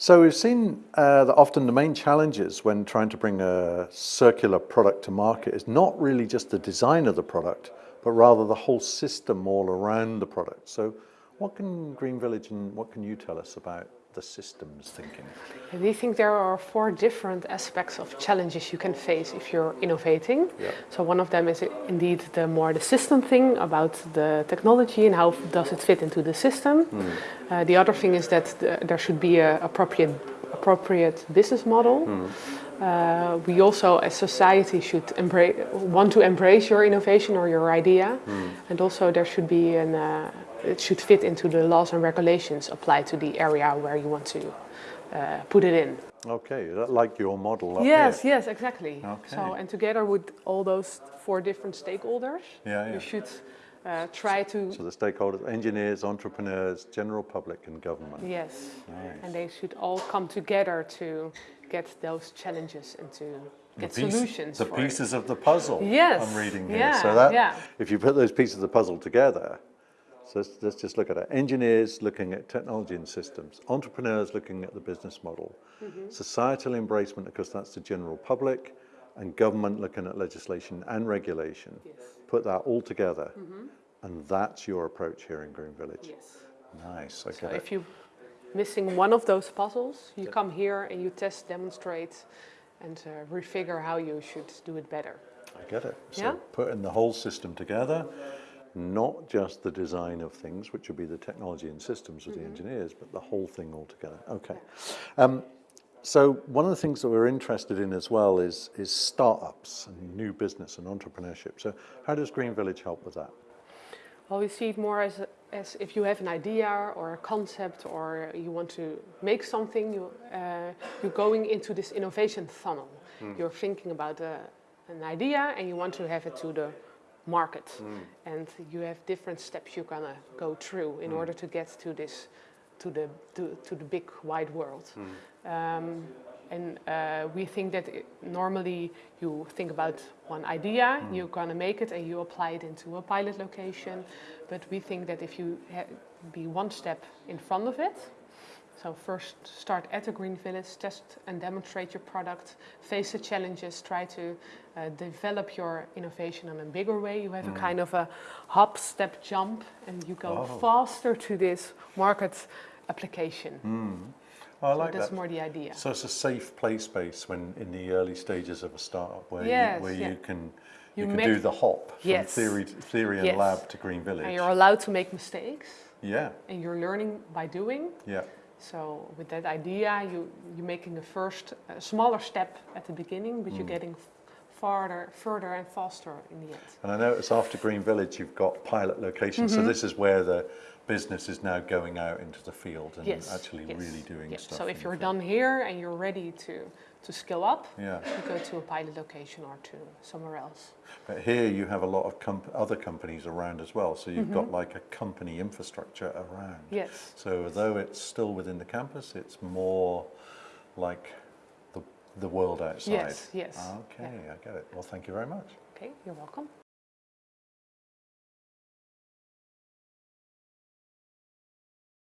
So we've seen uh, that often the main challenges when trying to bring a circular product to market is not really just the design of the product, but rather the whole system all around the product. So what can Green Village and what can you tell us about the systems thinking? We think there are four different aspects of challenges you can face if you're innovating. Yeah. So one of them is indeed the more the system thing about the technology and how does it fit into the system. Hmm. Uh, the other thing is that the, there should be a appropriate appropriate business model. Hmm. Uh, we also, as society, should embrace, want to embrace your innovation or your idea, Hmm. and also there should be an. Uh, it should fit into the laws and regulations applied to the area where you want to uh, put it in. Okay, like your model Yes, here. yes, exactly. Okay. So, and together with all those four different stakeholders, Yeah, yeah. you should uh, try to. So the stakeholders, engineers, entrepreneurs, general public and government. Yes, Nice. and they should all come together to get those challenges and to get piece- solutions. The pieces of the puzzle Yes, I'm reading here. yeah, so that, yeah. if you put those pieces of the puzzle together, so let's, let's just look at it. Engineers looking at technology and systems, entrepreneurs looking at the business model, Mm-hmm. societal embracement, because that's the general public, and government looking at legislation and regulation. Yes. Put that all together, and that's your approach here in Green Village. Yes. Nice, I So get it. if you're missing one of those puzzles, you come here and you test, demonstrate, and uh, refigure how you should do it better. I get it. So Yeah? putting the whole system together, not just the design of things, which would be the technology and systems of the Mm-hmm. engineers, but the whole thing all together. Okay. Um, so one of the things that we're interested in as well is, is startups and new business and entrepreneurship. So how does Green Village help with that? Well, we see it more as, as if you have an idea or a concept or you want to make something, you, uh, you're going into this innovation funnel. Hmm. You're thinking about a, an idea and you want to have it to the market. Hmm. And you have different steps you're gonna go through in hmm. order to get to this, to the, to, to the big wide world. Um, and uh, we think that it, normally you think about one idea, you're gonna make it and you apply it into a pilot location. But we think that if you ha- be one step in front of it, so first start at a green village, test and demonstrate your product, face the challenges, try to uh, develop your innovation in a bigger way. You have a kind of a hop, step, jump, and you go Oh. faster to this market application. Oh, I So like that's that. more the idea. So it's a safe play space when in the early stages of a startup where Yes, you, where yeah. you can you, You can do the hop from Yes. theory theory and Yes. lab to Green Village. And you're allowed to make mistakes, yeah, and you're learning by doing. yeah. So with that idea, you you're making a first a smaller step at the beginning, but Mm. you're getting farther, further and faster in the end. And I notice after Green Village, you've got pilot locations. Mm-hmm. So this is where the business is now going out into the field and Yes. actually yes, really doing yes. stuff. So if you're done here and you're ready to to scale up, Yeah. you go to a pilot location or to somewhere else. But here you have a lot of comp- other companies around as well. So you've got Mm-hmm. like a company infrastructure around. Yes. So though it's still within the campus, it's more like the, the world outside. Yes, yes. Okay, I get it. Well, thank you very much. Okay, you're welcome.